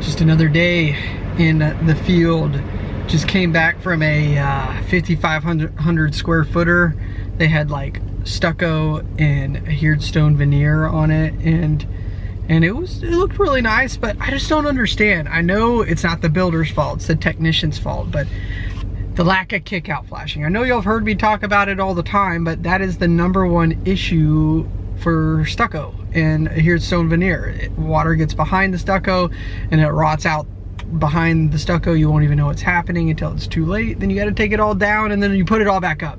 Just another day in the field. Just came back from a uh, 5,500 square footer. They had like stucco and adhered stone veneer on it and and it was it looked really nice but I just don't understand I know it's not the builder's fault it's the technician's fault but the lack of kick out flashing I know y'all have heard me talk about it all the time but that is the number one issue for stucco adhered stone veneer. Water gets behind the stucco and it rots out behind the stucco. You won't even know what's happening until it's too late. Then you got to take it all down and then you put it all back up.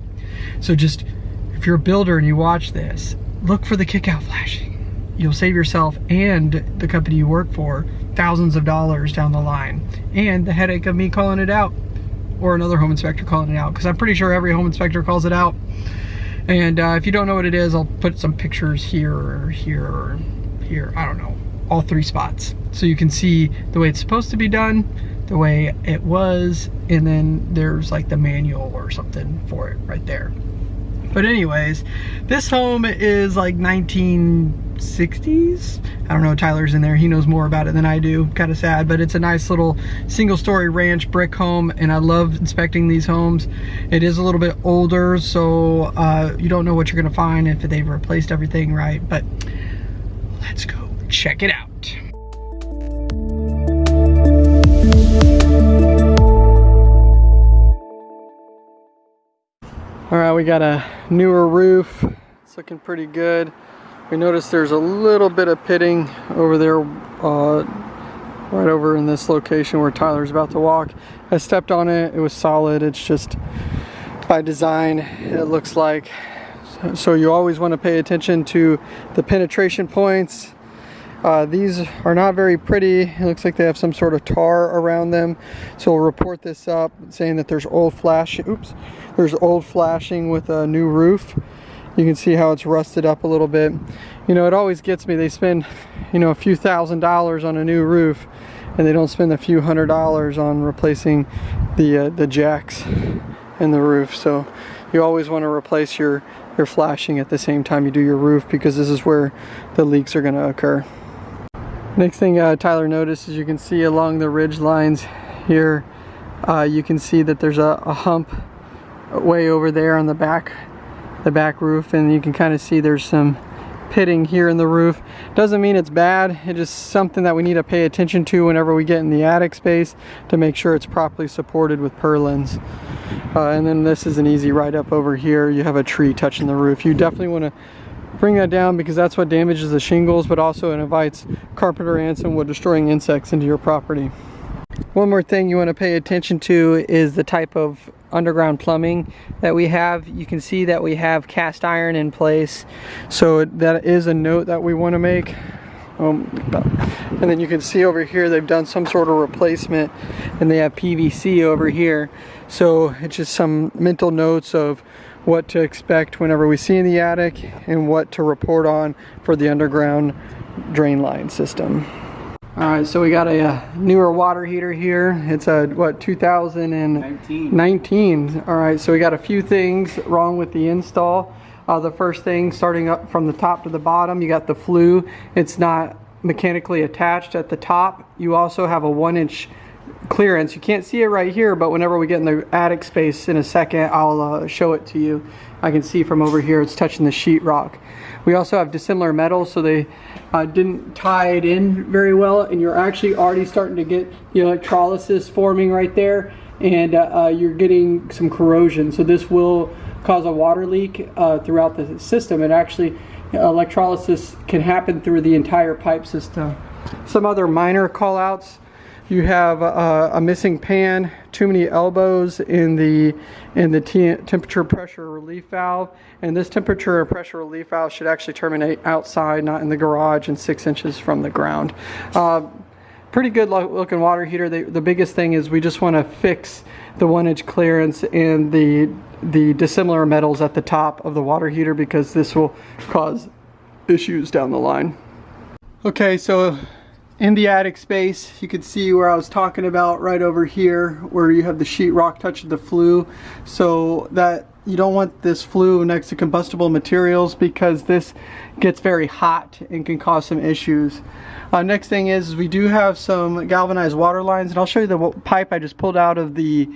So just, if you're a builder and you watch this, look for the kick out flashing. You'll save yourself and the company you work for thousands of dollars down the line and the headache of me calling it out or another home inspector calling it out because I'm pretty sure every home inspector calls it out and uh, if you don't know what it is, I'll put some pictures here or here or here. I don't know. All three spots. So you can see the way it's supposed to be done, the way it was, and then there's like the manual or something for it right there. But anyways, this home is like 1960s. I don't know, Tyler's in there. He knows more about it than I do. Kind of sad, but it's a nice little single story ranch brick home and I love inspecting these homes. It is a little bit older, so uh, you don't know what you're gonna find if they've replaced everything right, but let's go check it out. All right, we got a newer roof. It's looking pretty good. We noticed there's a little bit of pitting over there, uh, right over in this location where Tyler's about to walk. I stepped on it, it was solid. It's just by design, it looks like. So you always want to pay attention to the penetration points uh, these are not very pretty. It looks like they have some sort of tar around them. So we'll report this up saying that there's old flash, oops, there's old flashing with a new roof. You can see how it's rusted up a little bit. You know, it always gets me. They spend, you know, a few thousand dollars on a new roof and they don't spend a few hundred dollars on replacing the, uh, the jacks in the roof. So you always want to replace your, your flashing at the same time you do your roof because this is where the leaks are going to occur. Next thing uh, Tyler noticed is you can see along the ridge lines here, uh, you can see that there's a, a, hump way over there on the back, the back roof, and you can kind of see there's some pitting here in the roof. Doesn't mean it's bad, it's just something that we need to pay attention to whenever we get in the attic space to make sure it's properly supported with purlins. Uh, and then this is an easy ride up over here. You have a tree touching the roof. You definitely want to bring that down because that's what damages the shingles, but also it invites carpenter ants and wood destroying insects into your property. One more thing you want to pay attention to is the type of underground plumbing that we have. You can see that we have cast iron in place. So that is a note that we want to make. Um, and then you can see over here they've done some sort of replacement and they have PVC over here. So it's just some mental notes of what to expect whenever we see in the attic and what to report on for the underground drain line system. All right, so we got a, a newer water heater here. It's a, what, 2019. 19. All right, so we got a few things wrong with the install. Uh, the first thing, starting up from the top to the bottom, you got the flue. It's not mechanically attached at the top. You also have a one inch clearance. You can't see it right here, but whenever we get in the attic space in a second, I'll uh, show it to you. I can see from over here it's touching the sheetrock. We also have dissimilar metals, so they uh, didn't tie it in very well, and you're actually already starting to get the electrolysis forming right there, and uh, uh you're getting some corrosion. So this will cause a water leak uh, throughout the system, and actually electrolysis can happen through the entire pipe system. Some other minor callouts you have uh, a missing pan, too many elbows in the in the temperature pressure relief valve, and this temperature and pressure relief valve should actually terminate outside, not in the garage, and six inches from the ground. Uh, pretty good looking water heater. The biggest thing is we just want to fix the one inch clearance and the the dissimilar metals at the top of the water heater because this will cause issues down the line. Okay, so in the attic space you can see where I was talking about right over here where you have the sheetrock touching the flue so that you don't want this flue next to combustible materials because this gets very hot and can cause some issues. Uh, next thing is, is we do have some galvanized water lines and I'll show you the pipe I just pulled out of the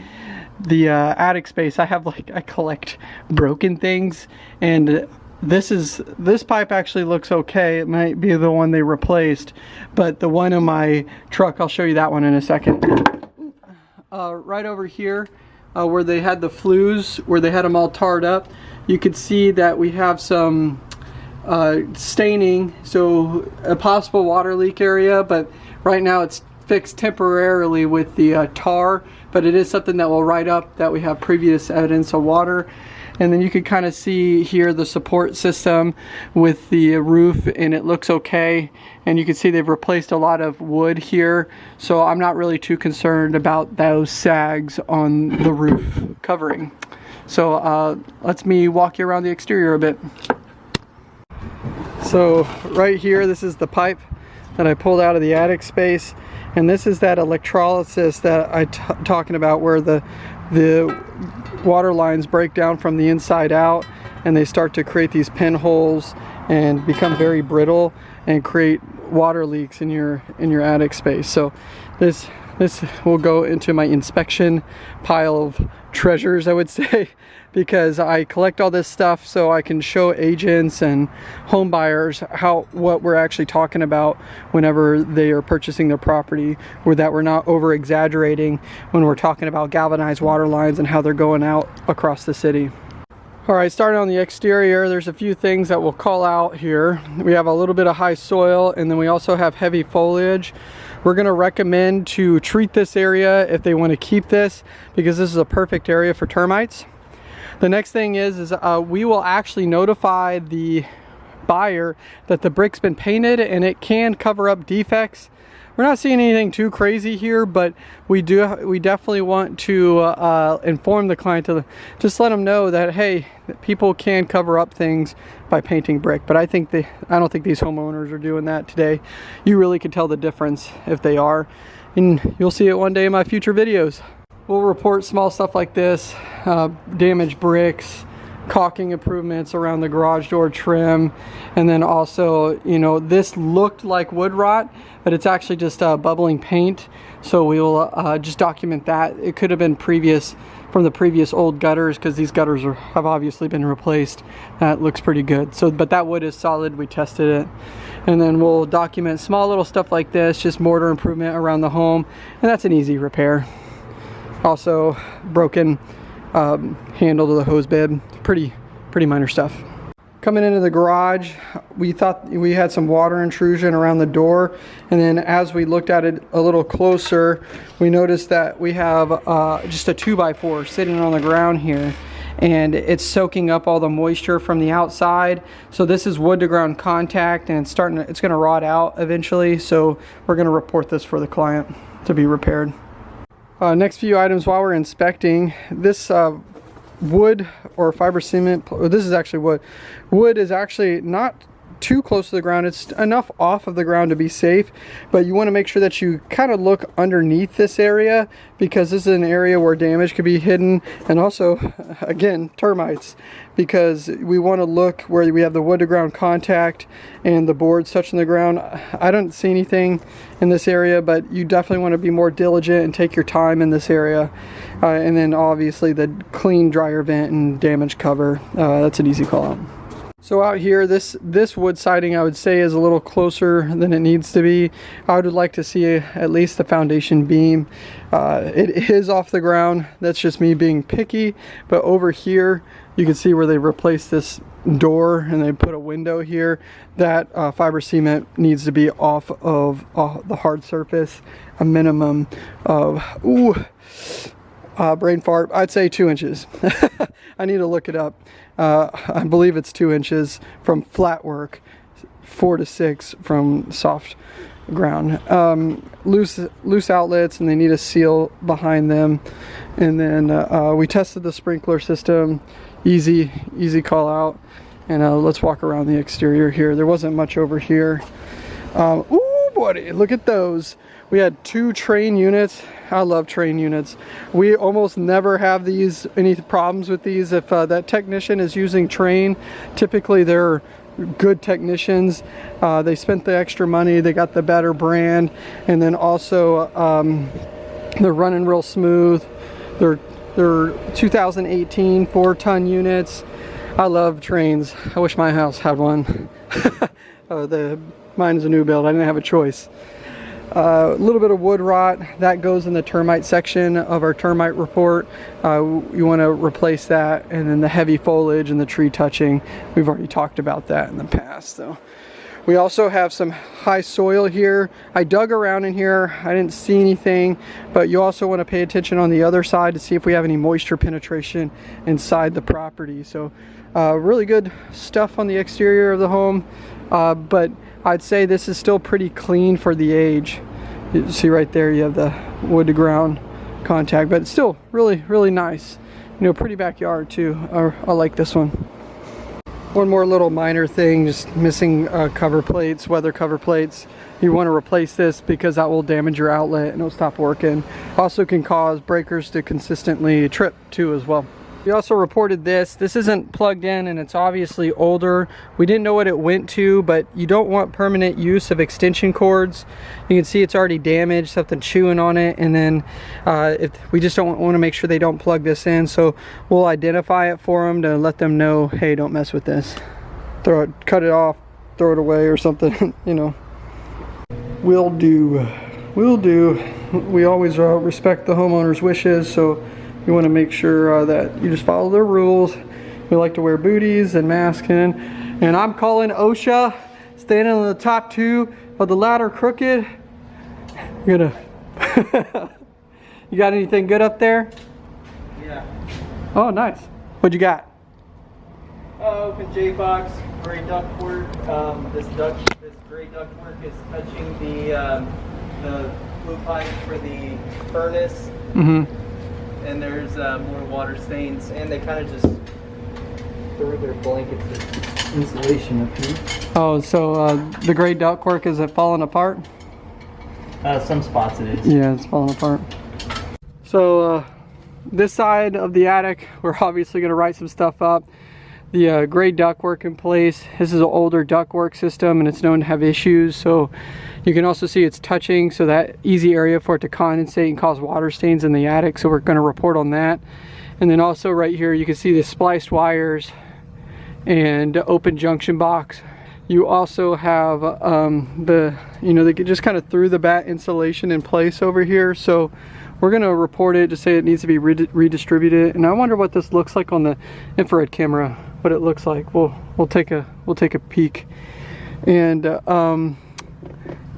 the uh, attic space. I have like I collect broken things and this is this pipe actually looks okay. It might be the one they replaced but the one in my truck I'll show you that one in a second. Uh, right over here uh, where they had the flues where they had them all tarred up you could see that we have some uh, staining so a possible water leak area but right now it's fixed temporarily with the uh, tar but it is something that will write up that we have previous evidence of water and then you can kind of see here the support system with the roof and it looks okay. And you can see they've replaced a lot of wood here. So I'm not really too concerned about those sags on the roof covering. So uh, let's me walk you around the exterior a bit. So right here this is the pipe that I pulled out of the attic space. And this is that electrolysis that I talking about where the the water lines break down from the inside out and they start to create these pinholes and become very brittle and create water leaks in your in your attic space. So this this will go into my inspection pile of treasures I would say because I collect all this stuff so I can show agents and home buyers how what we're actually talking about whenever they are purchasing their property or that we're not over exaggerating when we're talking about galvanized water lines and how they're going out across the city. All right, starting on the exterior, there's a few things that we'll call out here. We have a little bit of high soil and then we also have heavy foliage. We're gonna recommend to treat this area if they wanna keep this because this is a perfect area for termites. The next thing is, is uh, we will actually notify the buyer that the brick's been painted and it can cover up defects. We're not seeing anything too crazy here, but we do we definitely want to uh, inform the client to just let them know that hey, people can cover up things by painting brick. But I think they I don't think these homeowners are doing that today. You really can tell the difference if they are, and you'll see it one day in my future videos. We'll report small stuff like this, uh, damaged bricks, caulking improvements around the garage door trim and then also you know this looked like wood rot but it's actually just uh, bubbling paint. So we will uh, just document that. It could have been previous from the previous old gutters because these gutters are, have obviously been replaced. That looks pretty good. So but that wood is solid. We tested it. And then we'll document small little stuff like this just mortar improvement around the home and that's an easy repair also broken um, handle to the hose bib. Pretty, pretty minor stuff. Coming into the garage, we thought we had some water intrusion around the door. And then as we looked at it a little closer, we noticed that we have uh, just a 2x4 sitting on the ground here and it's soaking up all the moisture from the outside. So this is wood to ground contact and it's starting to, it's gonna rot out eventually. So we're gonna report this for the client to be repaired. Uh, next few items while we're inspecting, this uh, wood or fiber cement, this is actually wood. Wood is actually not too close to the ground. It's enough off of the ground to be safe, but you want to make sure that you kind of look underneath this area because this is an area where damage could be hidden and also, again, termites because we want to look where we have the wood to ground contact and the boards touching the ground. I don't see anything in this area, but you definitely want to be more diligent and take your time in this area. Uh, and then obviously the clean dryer vent and damage cover, uh, that's an easy call out. So out here, this, this wood siding I would say is a little closer than it needs to be. I would like to see a, at least the foundation beam. Uh, it is off the ground. That's just me being picky. But over here, you can see where they replaced this door and they put a window here. That uh, fiber cement needs to be off of uh, the hard surface, a minimum of, ooh, uh, brain fart, I'd say two inches. I need to look it up. Uh, I believe it's two inches from flat work, four to six from soft ground. Um, loose, loose outlets and they need a seal behind them. And then uh, uh we tested the sprinkler system, easy, easy call out. And uh, let's walk around the exterior here. There wasn't much over here. Um, ooh, buddy, look at those. We had two Trane units. I love Trane units. We almost never have these, any problems with these. If uh, that technician is using Trane, typically they're good technicians. Uh, they spent the extra money, they got the better brand, and then also um, they're running real smooth. They're, they're 2018 four ton units. I love Tranes. I wish my house had one. uh, the Mine is a new build, I didn't have a choice. A uh, little bit of wood rot, that goes in the termite section of our termite report. Uh, you want to replace that and then the heavy foliage and the tree touching. We've already talked about that in the past. So. We also have some high soil here. I dug around in here, I didn't see anything, but you also want to pay attention on the other side to see if we have any moisture penetration inside the property. So uh, really good stuff on the exterior of the home, uh, but I'd say this is still pretty clean for the age. You see right there you have the wood to ground contact, but still really, really nice. You know, pretty backyard too. I, I like this one. One more little minor thing, just missing uh, cover plates, weather cover plates. You want to replace this because that will damage your outlet and it'll stop working. Also can cause breakers to consistently trip too as well. We also reported this. This isn't plugged in and it's obviously older. We didn't know what it went to, but you don't want permanent use of extension cords. You can see it's already damaged, something chewing on it. And then uh, if we just don't want to make sure they don't plug this in. So we'll identify it for them to let them know, hey, don't mess with this. Throw it, cut it off, throw it away or something, you know. We'll do, we'll do. We always uh, respect the homeowner's wishes. So you want to make sure uh, that you just follow their rules. We like to wear booties and masking. And I'm calling OSHA, standing on the top two of the ladder crooked. You're gonna, you got anything good up there? Yeah. Oh, nice. What you got? Uh, open J-box, gray ductwork. Um, this duct, this gray ductwork is touching the um, the flue pipe for the furnace. Mm-hmm and there's uh, more water stains, and they kind of just threw their blankets of insulation up here. Oh, so uh, the gray ductwork, is it falling apart? Uh, some spots it is. Yeah, it's falling apart. So uh, this side of the attic, we're obviously going to write some stuff up. The uh, gray ductwork in place. This is an older ductwork system and it's known to have issues. So you can also see it's touching, so that easy area for it to condensate and cause water stains in the attic. So we're gonna report on that. And then also right here, you can see the spliced wires and open junction box. You also have um, the, you know, they just kind of threw the batt insulation in place over here. So we're gonna report it to say it needs to be redistributed. And I wonder what this looks like on the infrared camera, what it looks like. We'll, we'll take a, we'll take a peek. And uh, um,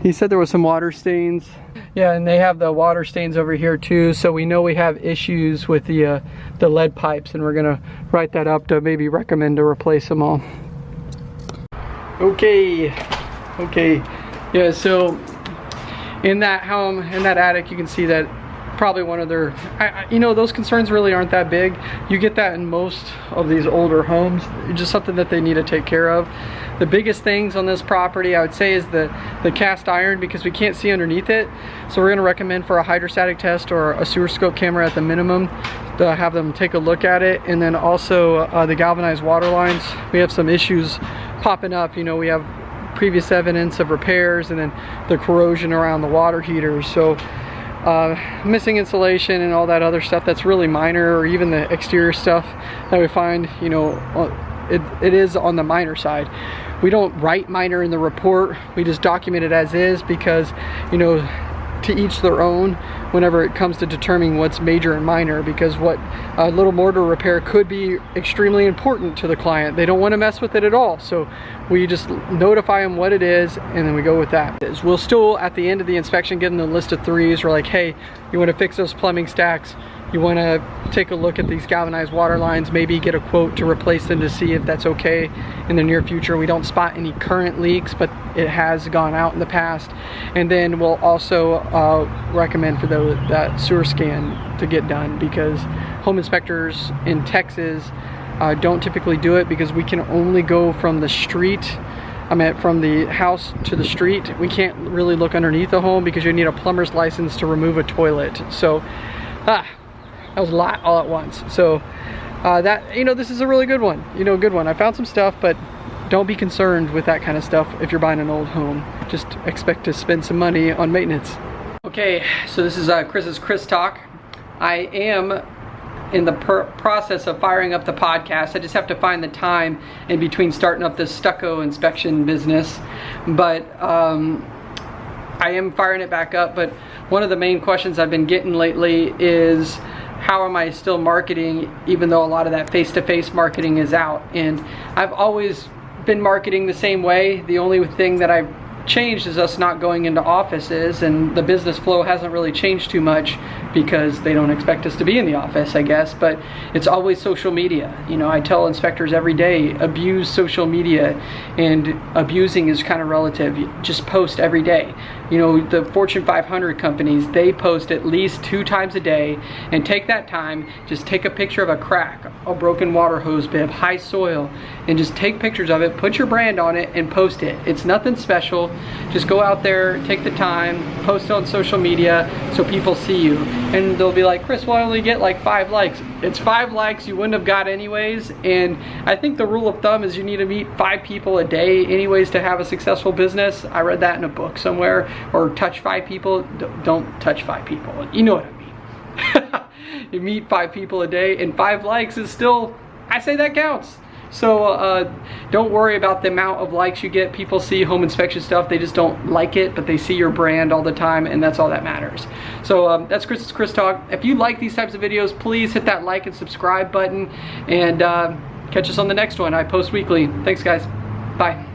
he said there was some water stains. Yeah, and they have the water stains over here too, so we know we have issues with the, uh, the lead pipes, and we're gonna write that up to maybe recommend to replace them all. Okay, okay. Yeah, so in that home, in that attic, you can see that probably one of their, I, I, you know, those concerns really aren't that big. You get that in most of these older homes. It's just something that they need to take care of. The biggest things on this property I would say is the, the cast iron because we can't see underneath it. So we're gonna recommend for a hydrostatic test or a sewer scope camera at the minimum to have them take a look at it. And then also uh, the galvanized water lines. We have some issues popping up. You know, we have previous evidence of repairs and then the corrosion around the water heaters. So uh, missing insulation and all that other stuff that's really minor or even the exterior stuff that we find you know it, it is on the minor side. We don't write minor in the report. We just document it as is because you know to each their own whenever it comes to determining what's major and minor because what a little mortar repair could be extremely important to the client. They don't want to mess with it at all. So we just notify them what it is and then we go with that. We'll still at the end of the inspection get in the list of threes. We're like, hey, you want to fix those plumbing stacks? You want to take a look at these galvanized water lines, maybe get a quote to replace them to see if that's okay in the near future. We don't spot any current leaks, but it has gone out in the past. And then we'll also uh, recommend for the, that sewer scan to get done because home inspectors in Texas uh, don't typically do it because we can only go from the street I mean, from the house to the street, we can't really look underneath the home because you need a plumber's license to remove a toilet. So, ah, that was a lot all at once. So, uh, that, you know, this is a really good one. You know, a good one. I found some stuff, but don't be concerned with that kind of stuff if you're buying an old home. Just expect to spend some money on maintenance. Okay, so this is uh, Chris's Chris Talk. I am in the process of firing up the podcast. I just have to find the time in between starting up this stucco inspection business. But um, I am firing it back up. But one of the main questions I've been getting lately is how am I still marketing even though a lot of that face-to-face -face marketing is out? And I've always been marketing the same way. The only thing that I've changed is us not going into offices and the business flow hasn't really changed too much because they don't expect us to be in the office I guess but it's always social media you know I tell inspectors every day abuse social media and abusing is kind of relative just post every day you know the Fortune 500 companies they post at least two times a day and take that time just take a picture of a crack a broken water hose bib high soil and just take pictures of it put your brand on it and post it it's nothing special just go out there, take the time, post it on social media so people see you. And they'll be like, Chris, why only get like five likes? It's five likes you wouldn't have got anyways. And I think the rule of thumb is you need to meet five people a day anyways to have a successful business. I read that in a book somewhere. Or touch five people. Don't touch five people. You know what I mean. you meet five people a day and five likes is still, I say that counts. So uh, don't worry about the amount of likes you get. People see home inspection stuff, they just don't like it, but they see your brand all the time and that's all that matters. So um, that's Chris's Chris Talk. If you like these types of videos, please hit that like and subscribe button and uh, catch us on the next one. I post weekly. Thanks guys. Bye.